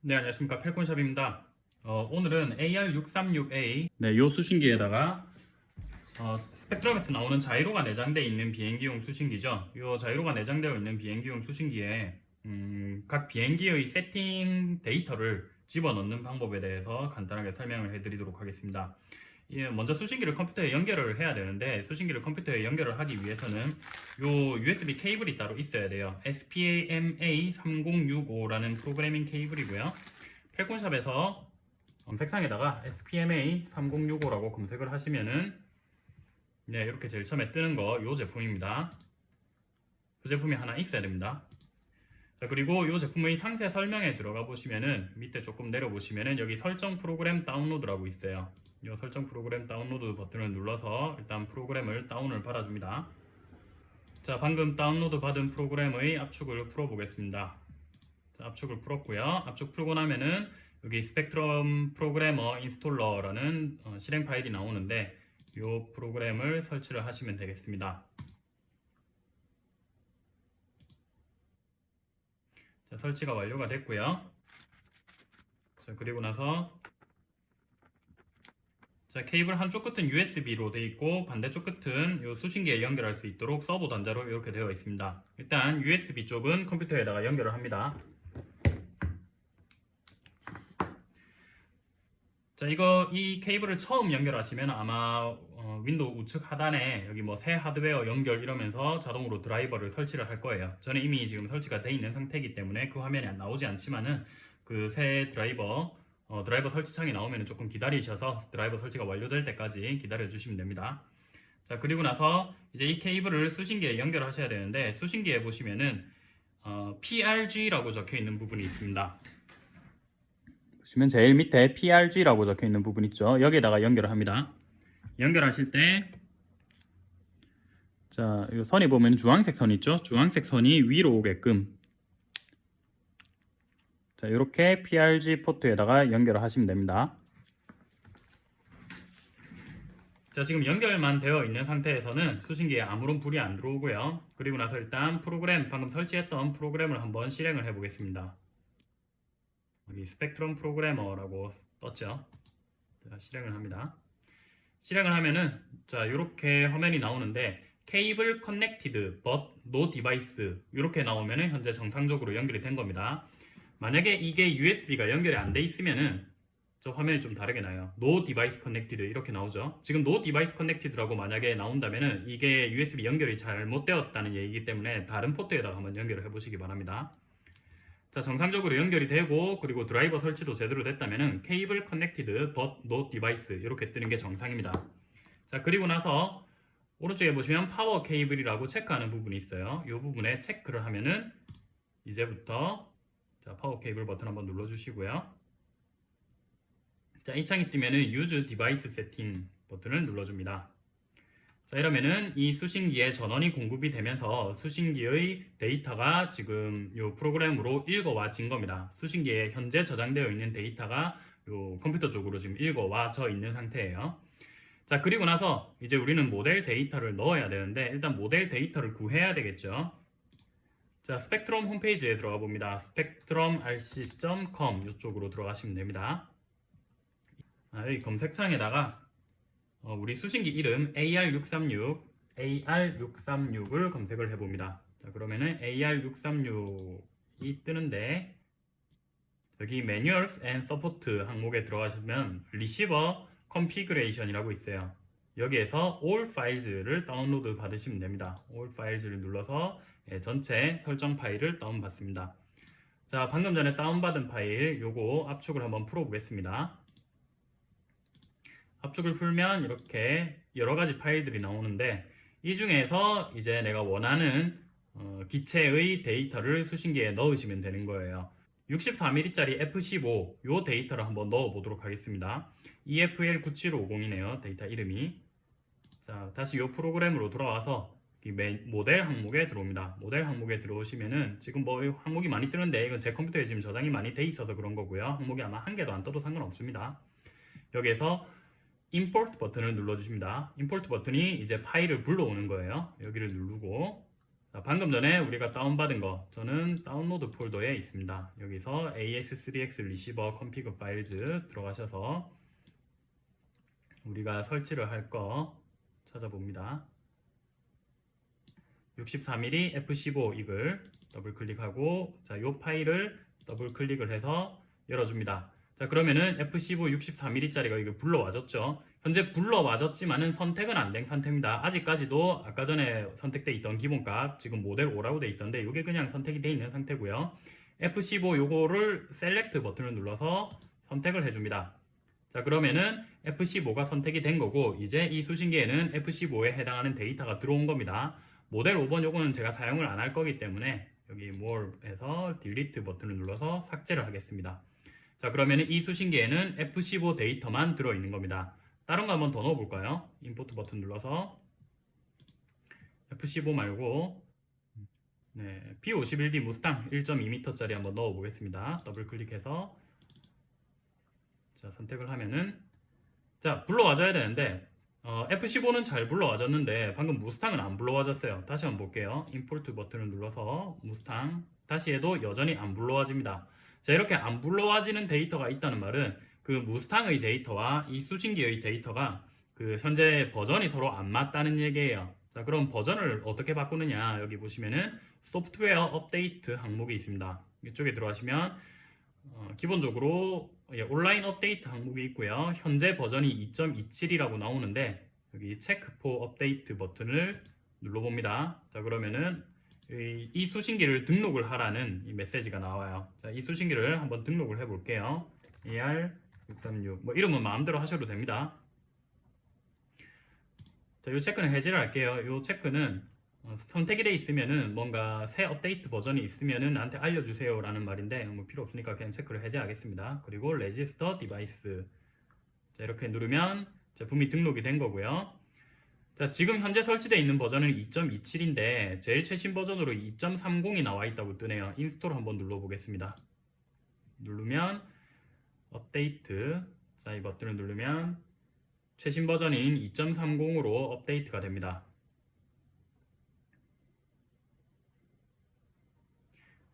네 안녕하십니까. 펠콘샵입니다. 어, 오늘은 AR636A 네, 요 수신기에다가 어, 스펙트럼에서 나오는 자이로가 내장되어 있는 비행기용 수신기죠. 요 자이로가 내장되어 있는 비행기용 수신기에 음, 각 비행기의 세팅 데이터를 집어넣는 방법에 대해서 간단하게 설명을 해드리도록 하겠습니다. 예, 먼저 수신기를 컴퓨터에 연결을 해야 되는데 수신기를 컴퓨터에 연결을 하기 위해서는 요 USB 케이블이 따로 있어야 돼요. SPMA3065라는 프로그래밍 케이블이고요. 펠콘샵에서 검색창에다가 SPMA3065라고 검색을 하시면은 네, 이렇게 제일 처음에 뜨는 거 요 제품입니다. 그 제품이 하나 있어야 됩니다. 자 그리고 이 제품의 상세 설명에 들어가 보시면은 밑에 조금 내려 보시면은 여기 설정 프로그램 다운로드라고 있어요 이 설정 프로그램 다운로드 버튼을 눌러서 일단 프로그램을 다운을 받아줍니다. 자 방금 다운로드 받은 프로그램의 압축을 풀어 보겠습니다. 자, 압축을 풀었고요. 압축 풀고 나면은 여기 Spektrum Programmer Installer라는 어, 실행 파일이 나오는데 이 프로그램을 설치를 하시면 되겠습니다. 자, 설치가 완료가 됐고요. 자, 그리고 나서 자, 케이블 한쪽 끝은 USB로 되어 있고 반대쪽 끝은 요 수신기에 연결할 수 있도록 서보 단자로 이렇게 되어 있습니다. 일단 USB 쪽은 컴퓨터에다가 연결을 합니다. 자, 이거 이 케이블을 처음 연결하시면 아마 어, 윈도우 우측 하단에 여기 뭐 새 하드웨어 연결 이러면서 자동으로 드라이버를 설치를 할 거예요. 저는 이미 지금 설치가 되어 있는 상태이기 때문에 그 화면이 나오지 않지만은 그 새 드라이버 어, 드라이버 설치창이 나오면 조금 기다리셔서 드라이버 설치가 완료될 때까지 기다려 주시면 됩니다. 자 그리고 나서 이제 이 케이블을 수신기에 연결하셔야 되는데 수신기에 보시면은 어, PRG라고 적혀 있는 부분이 있습니다. 보시면 제일 밑에 PRG라고 적혀 있는 부분 있죠? 여기에다가 연결을 합니다. 연결하실 때 자, 이 선이 보면 주황색 선 있죠? 주황색 선이 위로 오게끔 자, 이렇게 PRG 포트에다가 연결을 하시면 됩니다. 자, 지금 연결만 되어 있는 상태에서는 수신기에 아무런 불이 안 들어오고요. 그리고 나서 일단 프로그램, 방금 설치했던 프로그램을 한번 실행을 해 보겠습니다. 여기 Spektrum Programmer라고 떴죠. 자, 실행을 합니다. 실행을 하면은 자, 이렇게 화면이 나오는데 Cable connected but no device 이렇게 나오면은 현재 정상적으로 연결이 된 겁니다. 만약에 이게 USB가 연결이 안 돼 있으면은 저 화면이 좀 다르게 나요. No device connected 이렇게 나오죠. 지금 No device connected라고 만약에 나온다면은 이게 USB 연결이 잘못되었다는 얘기이기 때문에 다른 포트에다가 한번 연결을 해 보시기 바랍니다. 자 정상적으로 연결이 되고 그리고 드라이버 설치도 제대로 됐다면은 Cable connected but no device 이렇게 뜨는 게 정상입니다. 자 그리고 나서 오른쪽에 보시면 Power Cable이라고 체크하는 부분이 있어요. 이 부분에 체크를 하면은 이제부터 자, Power Cable 버튼 한번 눌러주시고요. 자, 이 창이 뜨면은 Use Device Setting 버튼을 눌러줍니다. 자, 이러면은 이 수신기에 전원이 공급이 되면서 수신기의 데이터가 지금 이 프로그램으로 읽어와진 겁니다. 수신기에 현재 저장되어 있는 데이터가 이 컴퓨터 쪽으로 지금 읽어와져 있는 상태예요. 자, 그리고 나서 이제 우리는 모델 데이터를 넣어야 되는데 일단 모델 데이터를 구해야 되겠죠. 자, 스펙트럼 홈페이지에 들어가 봅니다. spectrumrc.com 이쪽으로 들어가시면 됩니다. 아, 여기 검색창에다가 어, 우리 수신기 이름 AR636, AR636을 검색을 해봅니다. 자, 그러면은 AR636이 뜨는데 여기 Manuals and Support 항목에 들어가시면 Receiver Configuration이라고 있어요. 여기에서 All Files를 다운로드 받으시면 됩니다. All Files를 눌러서 예, 전체 설정 파일을 다운받습니다. 자, 방금 전에 다운받은 파일 요거 압축을 한번 풀어보겠습니다. 압축을 풀면 이렇게 여러가지 파일들이 나오는데 이 중에서 이제 내가 원하는 어, 기체의 데이터를 수신기에 넣으시면 되는 거예요. 64mm짜리 F15 요 데이터를 한번 넣어 보도록 하겠습니다. EFL9750이네요. 데이터 이름이. 자, 다시 요 프로그램으로 돌아와서 이 모델 항목에 들어옵니다. 모델 항목에 들어오시면은 지금 뭐 항목이 많이 뜨는데 이건 제 컴퓨터에 지금 저장이 많이 돼 있어서 그런 거고요. 항목이 아마 한 개도 안 떠도 상관없습니다. 여기에서 import 버튼을 눌러주십니다. import 버튼이 이제 파일을 불러오는 거예요. 여기를 누르고 자, 방금 전에 우리가 다운받은 거 저는 다운로드 폴더에 있습니다. 여기서 AS3X Receiver Config Files 들어가셔서 우리가 설치를 할 거 찾아봅니다. 64mm F15 Eagle 더블 클릭하고 자, 요 파일을 더블 클릭을 해서 열어줍니다. 자, 그러면은 F15 64mm짜리가 이거 불러와졌죠. 현재 불러와졌지만은 선택은 안 된 상태입니다. 아직까지도 아까 전에 선택돼 있던 기본값 지금 모델 5라고 돼 있었는데 이게 그냥 선택이 돼 있는 상태고요. F15 요거를 Select 버튼을 눌러서 선택을 해줍니다. 자 그러면은 F15가 선택이 된 거고 이제 이 수신기에는 F15에 해당하는 데이터가 들어온 겁니다. 모델 5번 요거는 제가 사용을 안 할 거기 때문에 여기 more에서 delete 버튼을 눌러서 삭제를 하겠습니다. 자 그러면 이 수신기에는 F15 데이터만 들어있는 겁니다. 다른 거 한번 더 넣어볼까요? Import 버튼 눌러서 F15 말고 네, P51D 무스탕 1.2m짜리 한번 넣어보겠습니다. 더블 클릭해서 자 선택을 하면은 자 불러와줘야 되는데 어, F15는 잘 불러와졌는데 방금 무스탕은 안 불러와졌어요. 다시 한번 볼게요. Import 버튼을 눌러서 무스탕 다시 해도 여전히 안 불러와집니다. 자 이렇게 안 불러와지는 데이터가 있다는 말은 그 무스탕의 데이터와 이 수신기의 데이터가 그 현재 버전이 서로 안 맞다는 얘기예요. 자 그럼 버전을 어떻게 바꾸느냐 여기 보시면은 소프트웨어 업데이트 항목이 있습니다. 이쪽에 들어가시면 어, 기본적으로 예, 온라인 업데이트 항목이 있고요. 현재 버전이 2.27이라고 나오는데 여기 Check for Update 버튼을 눌러봅니다. 자 그러면은 이, 이 수신기를 등록을 하라는 이 메시지가 나와요. 자, 이 수신기를 한번 등록을 해볼게요. AR636. 뭐 이름은 마음대로 하셔도 됩니다. 자, 이 체크는 해지를 할게요. 이 체크는 어, 선택이 돼 있으면은 뭔가 새 업데이트 버전이 있으면은 나한테 알려주세요 라는 말인데 뭐 필요 없으니까 그냥 체크를 해제하겠습니다. 그리고 Register Device 자, 이렇게 누르면 제품이 등록이 된 거고요. 자, 지금 현재 설치되어 있는 버전은 2.27인데 제일 최신 버전으로 2.30이 나와 있다고 뜨네요. Install 한번 눌러보겠습니다. 누르면 업데이트 자, 이 버튼을 누르면 최신 버전인 2.30으로 업데이트가 됩니다.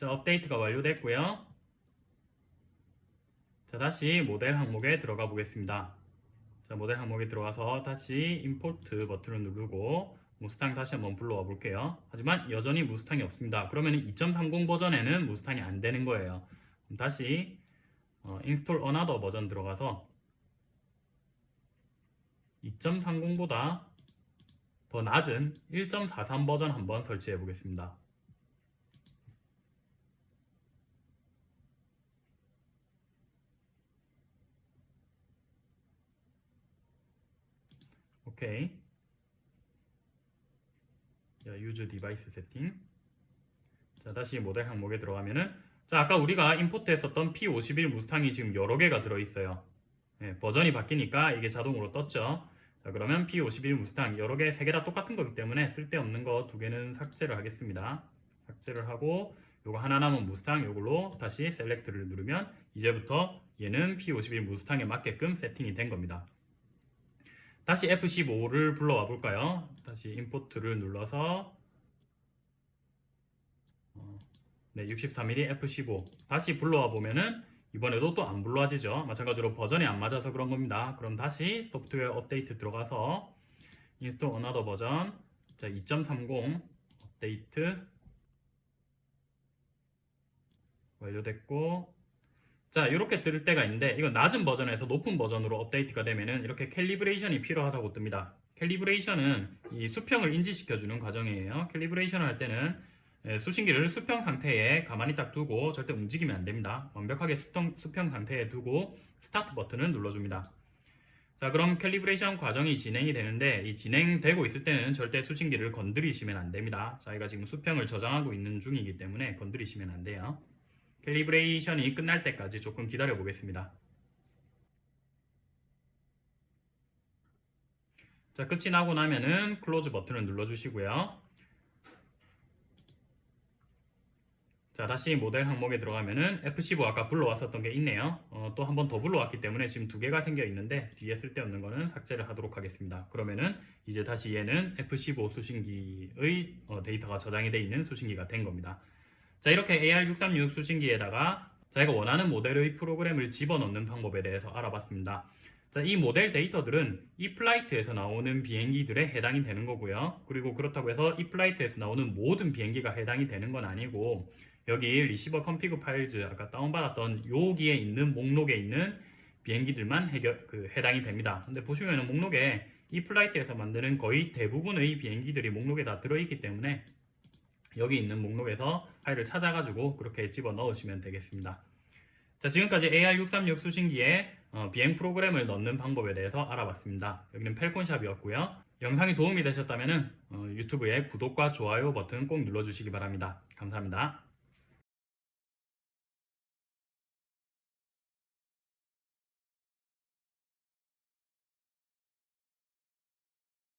자, 업데이트가 완료됐고요. 자, 다시 모델 항목에 들어가 보겠습니다. 자, 모델 항목에 들어가서 다시 임포트 버튼을 누르고 무스탕 다시 한번 불러와 볼게요. 하지만 여전히 무스탕이 없습니다. 그러면 2.30 버전에는 무스탕이 안 되는 거예요. 다시 어, install another 버전 들어가서 2.30보다 더 낮은 1.43 버전 한번 설치해 보겠습니다. 오케이. 자, use device setting. 자, 다시 모델 항목에 들어가면은 자, 아까 우리가 임포트 했었던 P51 무스탕이 지금 여러 개가 들어 있어요. 네, 버전이 바뀌니까 이게 자동으로 떴죠. 자, 그러면 P51 무스탕 여러 개, 세 개 다 똑같은 거기 때문에 쓸데없는 거 두 개는 삭제를 하겠습니다. 삭제를 하고 요거 하나 남은 무스탕 요걸로 다시 셀렉트를 누르면 이제부터 얘는 P51 무스탕에 맞게끔 세팅이 된 겁니다. 다시 F15를 불러와 볼까요? 다시 임포트를 눌러서 어, 네, 64mm F15 다시 불러와 보면은 이번에도 또 안 불러와지죠. 마찬가지로 버전이 안 맞아서 그런 겁니다. 그럼 다시 소프트웨어 업데이트 들어가서 Install Another Version 2.30 업데이트 완료됐고 자 이렇게 뜰 때가 있는데 이건 낮은 버전에서 높은 버전으로 업데이트가 되면은 이렇게 calibration이 필요하다고 뜹니다. calibration은 이 수평을 인지시켜주는 과정이에요. calibration을 할 때는 예, 수신기를 수평 상태에 가만히 딱 두고 절대 움직이면 안 됩니다. 완벽하게 수평, 수평 상태에 두고 스타트 버튼을 눌러줍니다. 자 그럼 calibration 과정이 진행이 되는데 이 진행되고 있을 때는 절대 수신기를 건드리시면 안 됩니다. 저희가 지금 수평을 저장하고 있는 중이기 때문에 건드리시면 안 돼요 calibration이 끝날 때까지 조금 기다려 보겠습니다. 자, 끝이 나고 나면은 Close 버튼을 눌러 주시고요. 자 다시 모델 항목에 들어가면은 F15 아까 불러왔었던 게 있네요 어, 또 한 번 더 불러왔기 때문에 지금 두 개가 생겨 있는데 뒤에 쓸데없는 거는 삭제를 하도록 하겠습니다 그러면은 이제 다시 얘는 F15 수신기의 어, 데이터가 저장이 되어 있는 수신기가 된 겁니다 자 이렇게 AR636 수신기에다가 자기가 원하는 모델의 프로그램을 집어넣는 방법에 대해서 알아봤습니다 자, 이 모델 데이터들은 E-flite에서 나오는 비행기들에 해당이 되는 거고요 그리고 그렇다고 해서 E-flite에서 나오는 모든 비행기가 해당이 되는 건 아니고 여기 Receiver Config Files 아까 다운받았던 여기에 있는 목록에 있는 비행기들만 해결, 그 해당이 됩니다. 근데 보시면은 목록에 E-flite에서 만드는 거의 대부분의 비행기들이 목록에 다 들어있기 때문에 여기 있는 목록에서 파일을 찾아가지고 그렇게 집어 넣으시면 되겠습니다. 자 지금까지 AR636 수신기에 어, 비행 프로그램을 넣는 방법에 대해서 알아봤습니다. 여기는 펠콘샵이었고요. 영상이 도움이 되셨다면 어, 유튜브에 구독과 좋아요 버튼 꼭 눌러주시기 바랍니다. 감사합니다.